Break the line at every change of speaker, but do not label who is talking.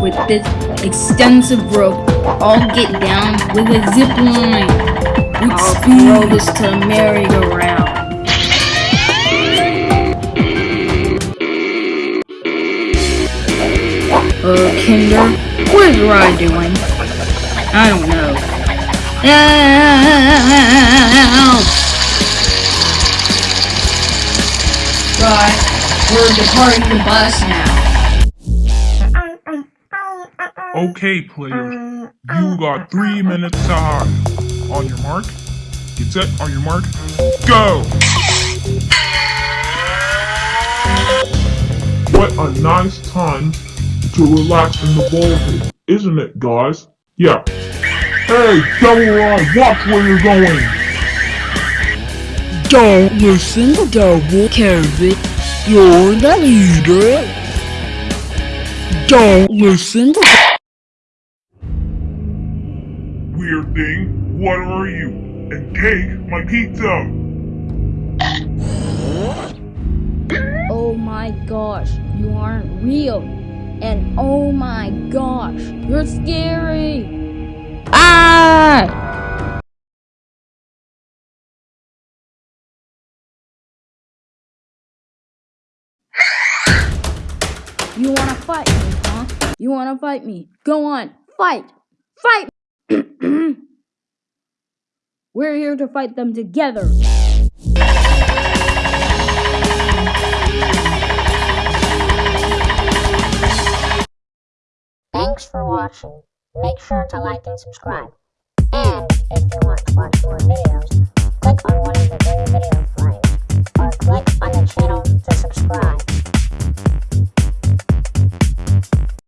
with this extensive rope. I'll get down with a zip line. With I'll speed. throw this to a merry-go-round. Uh, Kinder, what is Rye doing? I don't know. Right, we're departing the bus now.
Okay, players, uh, you uh, got uh, three minutes to hide. On your mark, get set, on your mark, go! What a nice time to relax in the ball pit, isn't it, guys? Yeah. Hey, Double Rye, watch where you're going!
Don't listen to Double Carrot. You're the leader. Don't listen to
Weird thing, what are you? And take my pizza!
Oh my gosh, you aren't real. And oh my gosh, you're scary. Ah! You wanna fight me, huh? You wanna fight me? Go on, fight! Fight! Mm-hmm. We're here to fight them together.
Thanks for watching. Make sure to like and subscribe. And if you want to watch more videos,